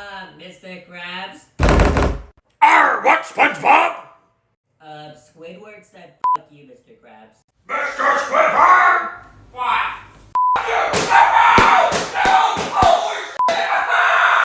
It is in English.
Uh, Mr. Krabs? Arr, what, SpongeBob? Uh, Squidward said fuck you, Mr. Krabs.